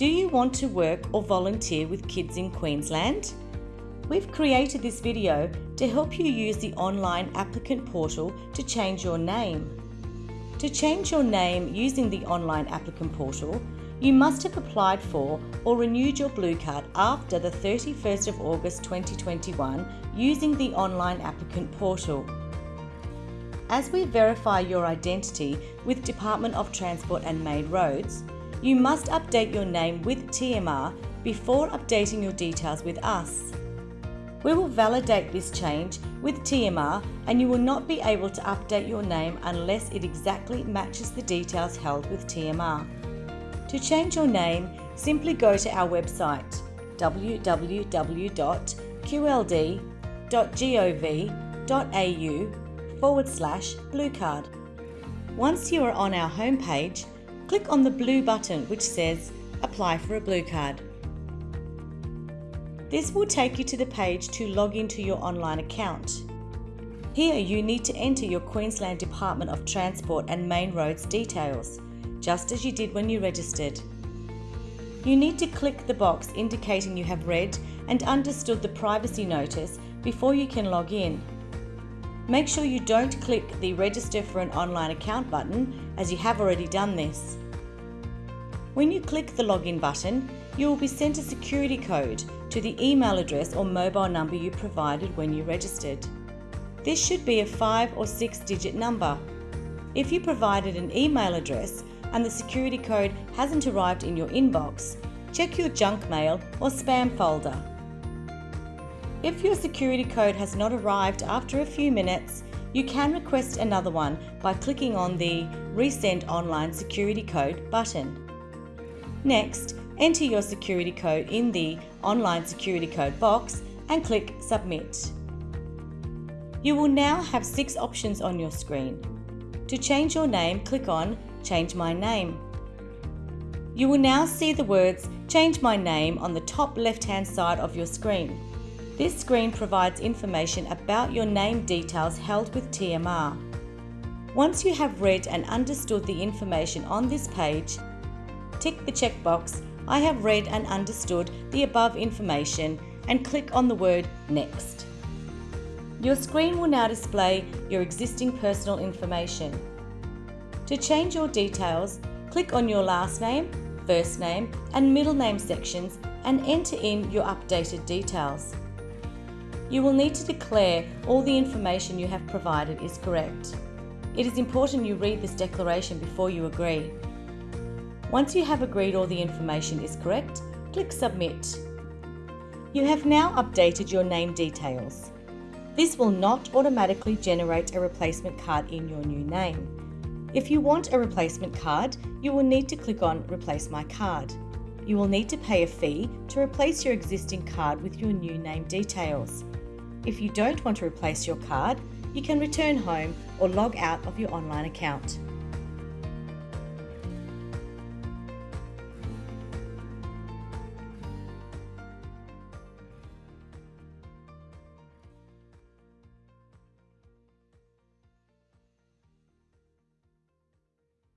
Do you want to work or volunteer with kids in Queensland? We've created this video to help you use the online applicant portal to change your name. To change your name using the online applicant portal, you must have applied for or renewed your Blue Card after the 31st of August 2021 using the online applicant portal. As we verify your identity with Department of Transport and Main Roads, you must update your name with TMR before updating your details with us. We will validate this change with TMR and you will not be able to update your name unless it exactly matches the details held with TMR. To change your name, simply go to our website www.qld.gov.au forward slash bluecard. Once you are on our homepage, click on the blue button which says Apply for a Blue Card. This will take you to the page to log into your online account. Here you need to enter your Queensland Department of Transport and Main Roads details just as you did when you registered. You need to click the box indicating you have read and understood the privacy notice before you can log in. Make sure you don't click the register for an online account button as you have already done this. When you click the login button, you will be sent a security code to the email address or mobile number you provided when you registered. This should be a 5 or 6 digit number. If you provided an email address, and the security code hasn't arrived in your inbox, check your junk mail or spam folder. If your security code has not arrived after a few minutes, you can request another one by clicking on the Resend Online Security Code button. Next, enter your security code in the Online Security Code box and click Submit. You will now have six options on your screen. To change your name, click on Change My Name. You will now see the words Change My Name on the top left hand side of your screen. This screen provides information about your name details held with TMR. Once you have read and understood the information on this page, tick the checkbox I have read and understood the above information and click on the word Next. Your screen will now display your existing personal information. To change your details, click on your last name, first name and middle name sections and enter in your updated details. You will need to declare all the information you have provided is correct. It is important you read this declaration before you agree. Once you have agreed all the information is correct, click Submit. You have now updated your name details. This will not automatically generate a replacement card in your new name. If you want a replacement card, you will need to click on Replace My Card. You will need to pay a fee to replace your existing card with your new name details. If you don't want to replace your card, you can return home or log out of your online account.